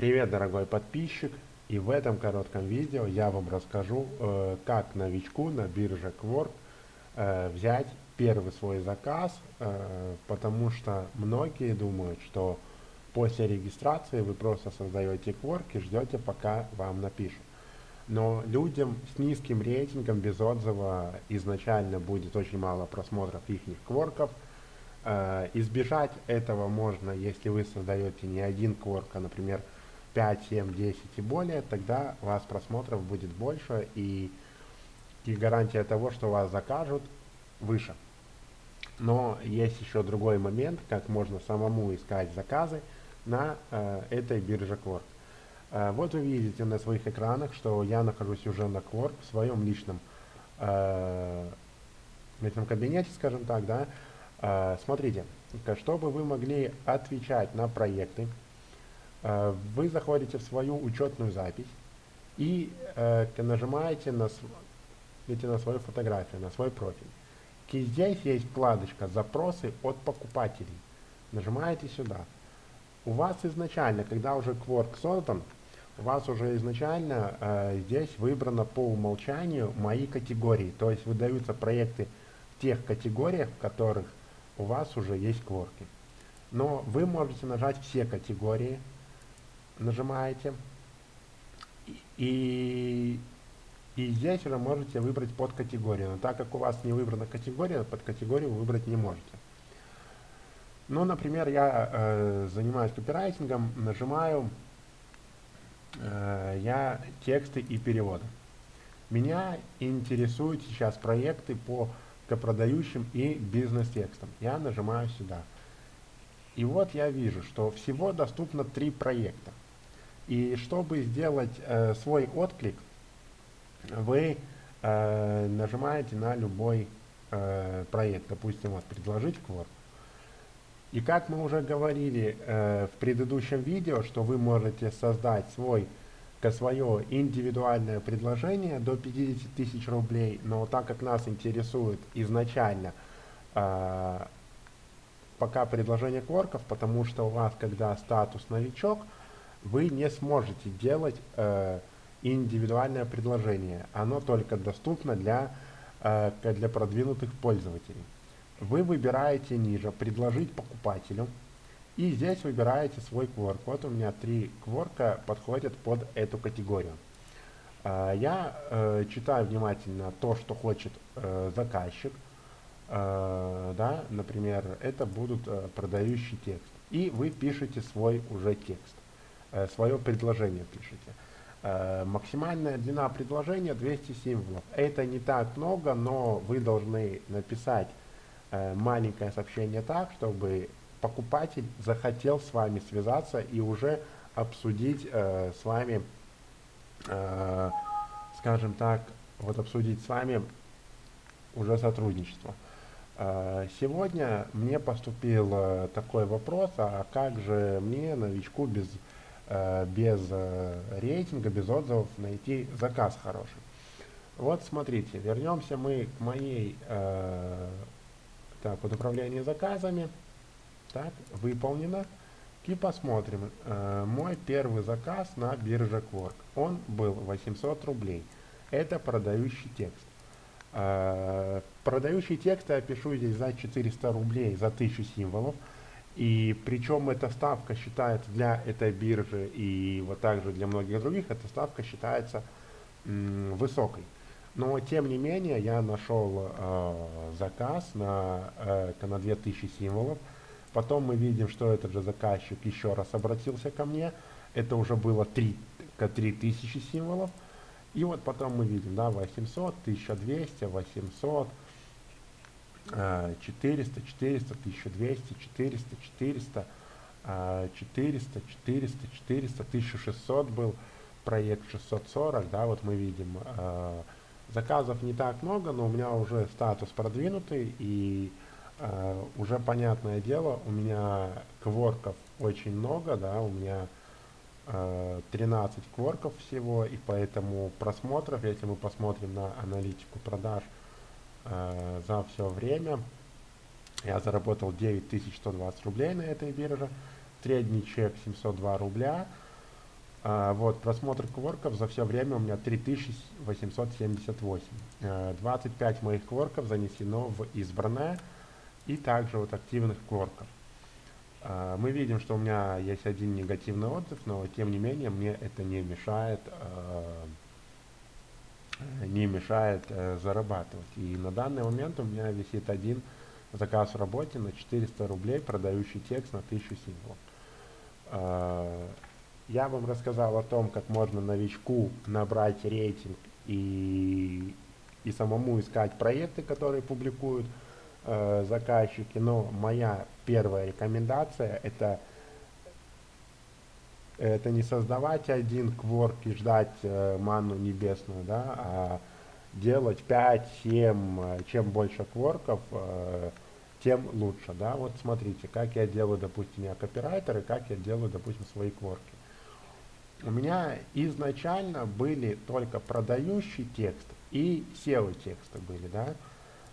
Привет, дорогой подписчик! И в этом коротком видео я вам расскажу, э, как новичку на бирже Quark э, взять первый свой заказ, э, потому что многие думают, что после регистрации вы просто создаете Quark и ждете, пока вам напишут. Но людям с низким рейтингом без отзыва изначально будет очень мало просмотров их кворков. Избежать этого можно, если вы создаете не один кворк, а, например, 5, 7, 10 и более, тогда у вас просмотров будет больше и, и гарантия того, что вас закажут, выше. Но есть еще другой момент, как можно самому искать заказы на э, этой бирже Quark. Э, вот вы видите на своих экранах, что я нахожусь уже на Quark в своем личном э, личном кабинете, скажем так, да. Э, смотрите, чтобы вы могли отвечать на проекты, вы заходите в свою учетную запись и э, нажимаете на, на свою фотографию, на свой профиль. И здесь есть вкладочка «Запросы от покупателей». Нажимаете сюда. У вас изначально, когда уже Quark создан, у вас уже изначально э, здесь выбрано по умолчанию мои категории. То есть выдаются проекты в тех категориях, в которых у вас уже есть кворки. Но вы можете нажать все категории, нажимаете. И, и здесь уже можете выбрать под категорию. Но так как у вас не выбрана категория, под категорию вы выбрать не можете. Ну, например, я э, занимаюсь копирайтингом, нажимаю э, я тексты и переводы. Меня интересуют сейчас проекты по копродающим и бизнес-текстам. Я нажимаю сюда. И вот я вижу, что всего доступно три проекта. И чтобы сделать э, свой отклик, вы э, нажимаете на любой э, проект, допустим, вот «Предложить кворк». И как мы уже говорили э, в предыдущем видео, что вы можете создать свой, свое индивидуальное предложение до 50 тысяч рублей, но так как нас интересует изначально э, пока предложение кворков, потому что у вас, когда статус новичок, вы не сможете делать э, индивидуальное предложение. Оно только доступно для, э, для продвинутых пользователей. Вы выбираете ниже «Предложить покупателю» и здесь выбираете свой кворк. Вот у меня три кворка подходят под эту категорию. Э, я э, читаю внимательно то, что хочет э, заказчик. Да, например, это будут э, продающий текст. И вы пишете свой уже текст. Э, свое предложение пишите. Э, максимальная длина предложения 200 символов. Это не так много, но вы должны написать э, маленькое сообщение так, чтобы покупатель захотел с вами связаться и уже обсудить с вами, скажем так, вот обсудить с вами уже сотрудничество. Сегодня мне поступил такой вопрос, а как же мне, новичку, без без э, рейтинга, без отзывов найти заказ хороший. Вот смотрите, вернемся мы к моей, э, так, вот управление заказами, так, выполнено. И посмотрим, э, мой первый заказ на бирже Quark, он был 800 рублей. Это продающий текст. Э, продающий текст я пишу здесь за 400 рублей, за 1000 символов. И причем эта ставка считается для этой биржи и вот также для многих других, эта ставка считается высокой. Но тем не менее я нашел э, заказ на, э, на 2000 символов. Потом мы видим, что этот же заказчик еще раз обратился ко мне. Это уже было 3, 3000 символов. И вот потом мы видим, да, 800, 1200, 800, 400, 400, 1200, 400, 400, 400, 400, 400, 1600 был проект 640, да, вот мы видим, э, заказов не так много, но у меня уже статус продвинутый, и э, уже понятное дело, у меня кворков очень много, да, у меня э, 13 кворков всего, и поэтому просмотров, если мы посмотрим на аналитику продаж, э, за все время я заработал 9120 рублей на этой бирже. Средний чек 702 рубля. А, вот, просмотр кворков за все время у меня 3878. 25 э, моих кворков занесено в избранное и также вот активных кворков. А, мы видим, что у меня есть один негативный отзыв, но тем не менее мне это не мешает, э, не мешает э, зарабатывать. И на данный момент у меня висит один заказ в работе на 400 рублей, продающий текст на 1000 символов. А, я вам рассказал о том, как можно новичку набрать рейтинг и, и самому искать проекты, которые публикуют э, заказчики. Но моя первая рекомендация это, это не создавать один кворк и ждать э, ману небесную, да, а делать 5-7, э, чем больше кворков, э, тем лучше, да, вот смотрите, как я делаю, допустим, я копирайтер, и как я делаю, допустим, свои кворки у меня изначально были только продающий текст и SEO тексты были, да.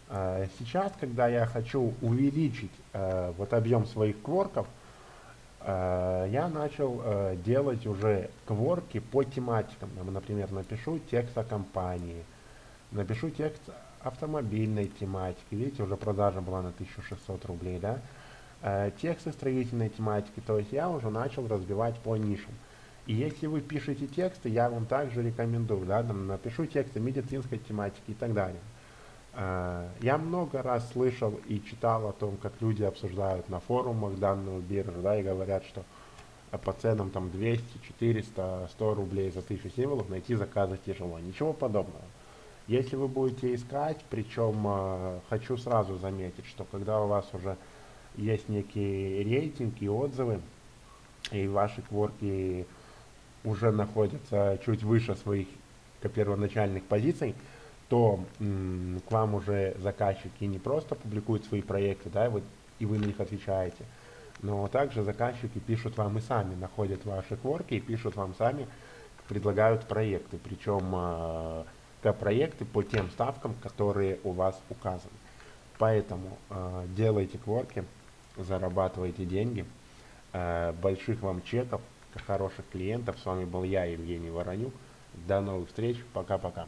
А, сейчас, когда я хочу увеличить э, вот объем своих кворков, э, я начал э, делать уже кворки по тематикам. Например, напишу текст о компании, напишу текст автомобильной тематики. Видите, уже продажа была на 1600 рублей, да. Тексты строительной тематики, то есть я уже начал разбивать по нишам. И если вы пишете тексты, я вам также рекомендую, да, там, напишу тексты медицинской тематики и так далее. Uh, я много раз слышал и читал о том, как люди обсуждают на форумах данную биржу, да, и говорят, что по ценам там 200, 400, 100 рублей за 1000 символов найти заказы тяжело. Ничего подобного. Если вы будете искать, причем uh, хочу сразу заметить, что когда у вас уже есть некий рейтинг и отзывы, и ваши кворки уже находятся чуть выше своих первоначальных позиций, то к вам уже заказчики не просто публикуют свои проекты, да, и, вот, и вы на них отвечаете, но также заказчики пишут вам и сами, находят ваши кворки и пишут вам сами, предлагают проекты, причем э, проекты по тем ставкам, которые у вас указаны. Поэтому э, делайте кворки, зарабатывайте деньги, э, больших вам чеков, хороших клиентов. С вами был я, Евгений Воронюк. До новых встреч. Пока-пока.